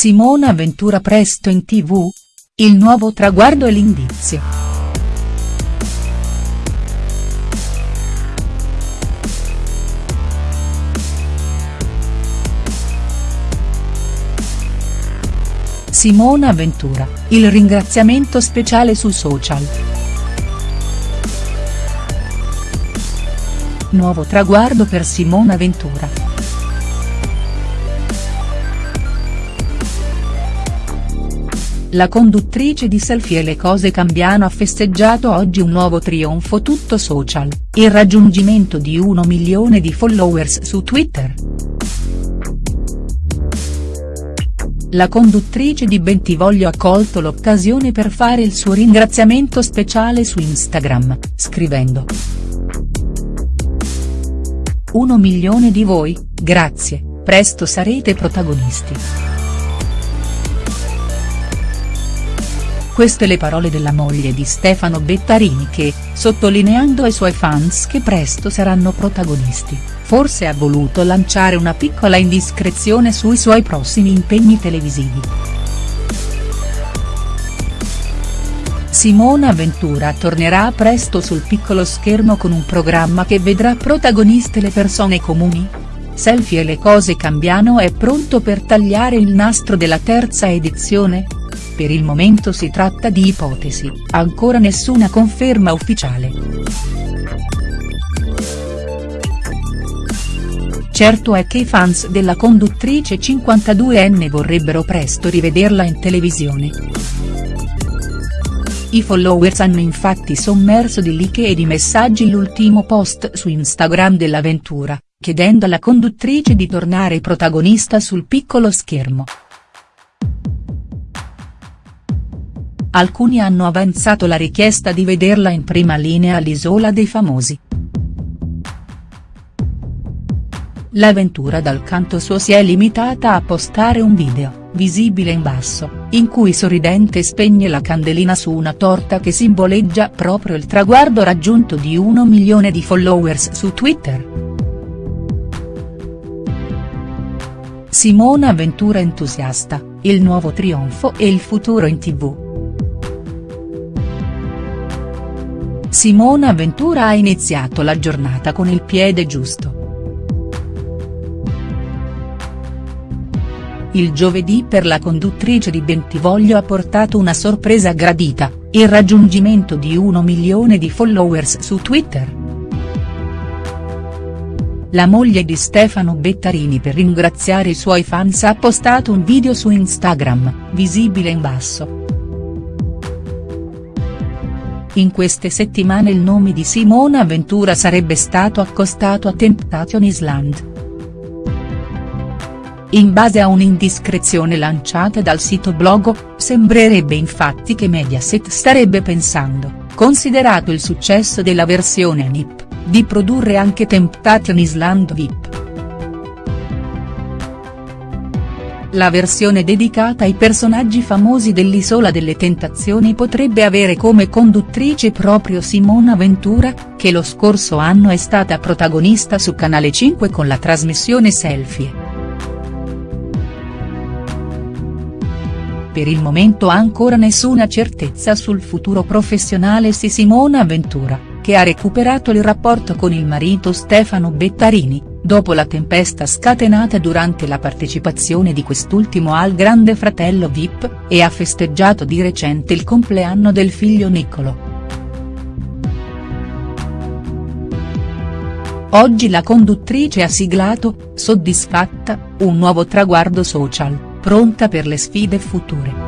Simona Ventura presto in tv? Il nuovo traguardo e l'indizio. Simona Ventura, il ringraziamento speciale su social. Nuovo traguardo per Simona Ventura. La conduttrice di Selfie e le cose cambiano ha festeggiato oggi un nuovo trionfo tutto social, il raggiungimento di 1 milione di followers su Twitter. La conduttrice di Bentivoglio ha colto l'occasione per fare il suo ringraziamento speciale su Instagram, scrivendo. 1 milione di voi, grazie, presto sarete protagonisti. Queste le parole della moglie di Stefano Bettarini che, sottolineando ai suoi fans che presto saranno protagonisti, forse ha voluto lanciare una piccola indiscrezione sui suoi prossimi impegni televisivi. Simona Ventura tornerà presto sul piccolo schermo con un programma che vedrà protagoniste le persone comuni? Selfie e le cose cambiano è pronto per tagliare il nastro della terza edizione?. Per il momento si tratta di ipotesi, ancora nessuna conferma ufficiale. Certo è che i fans della conduttrice 52enne vorrebbero presto rivederla in televisione. I followers hanno infatti sommerso di like e di messaggi l'ultimo post su Instagram dell'avventura, chiedendo alla conduttrice di tornare protagonista sul piccolo schermo. Alcuni hanno avanzato la richiesta di vederla in prima linea all'Isola dei Famosi. L'avventura dal canto suo si è limitata a postare un video, visibile in basso, in cui sorridente spegne la candelina su una torta che simboleggia proprio il traguardo raggiunto di 1 milione di followers su Twitter. Simona Ventura entusiasta, il nuovo trionfo e il futuro in tv. Simona Ventura ha iniziato la giornata con il piede giusto. Il giovedì per la conduttrice di Bentivoglio ha portato una sorpresa gradita, il raggiungimento di 1 milione di followers su Twitter. La moglie di Stefano Bettarini per ringraziare i suoi fans ha postato un video su Instagram, visibile in basso. In queste settimane il nome di Simona Ventura sarebbe stato accostato a Temptation Island. In base a un'indiscrezione lanciata dal sito Blogo, sembrerebbe infatti che Mediaset starebbe pensando, considerato il successo della versione NIP, di produrre anche Temptation Island VIP. La versione dedicata ai personaggi famosi dell'Isola delle Tentazioni potrebbe avere come conduttrice proprio Simona Ventura, che lo scorso anno è stata protagonista su Canale 5 con la trasmissione Selfie. Per il momento ancora nessuna certezza sul futuro professionale di Simona Ventura, che ha recuperato il rapporto con il marito Stefano Bettarini, dopo la tempesta scatenata durante la partecipazione di quest'ultimo al Grande Fratello Vip, e ha festeggiato di recente il compleanno del figlio Niccolo. Oggi la conduttrice ha siglato, soddisfatta, un nuovo traguardo social, pronta per le sfide future.